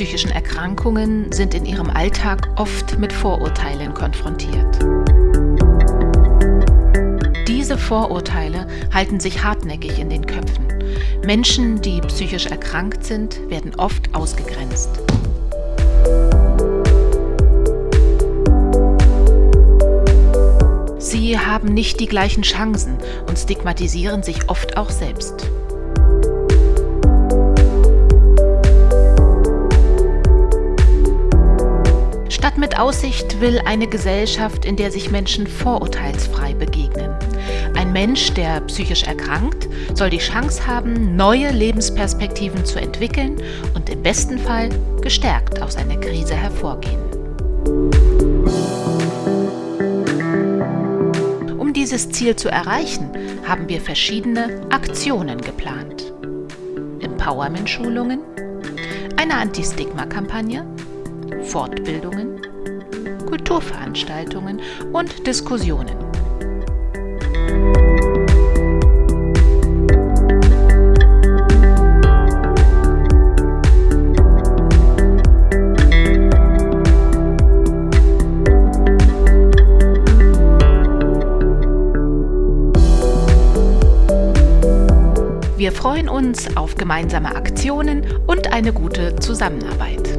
Erkrankungen sind in ihrem Alltag oft mit Vorurteilen konfrontiert. Diese Vorurteile halten sich hartnäckig in den Köpfen. Menschen, die psychisch erkrankt sind, werden oft ausgegrenzt. Sie haben nicht die gleichen Chancen und stigmatisieren sich oft auch selbst. Stadt mit Aussicht will eine Gesellschaft, in der sich Menschen vorurteilsfrei begegnen. Ein Mensch, der psychisch erkrankt, soll die Chance haben, neue Lebensperspektiven zu entwickeln und im besten Fall gestärkt aus einer Krise hervorgehen. Um dieses Ziel zu erreichen, haben wir verschiedene Aktionen geplant. Empowerment-Schulungen, eine Anti-Stigma-Kampagne, Fortbildungen, Kulturveranstaltungen und Diskussionen. Wir freuen uns auf gemeinsame Aktionen und eine gute Zusammenarbeit.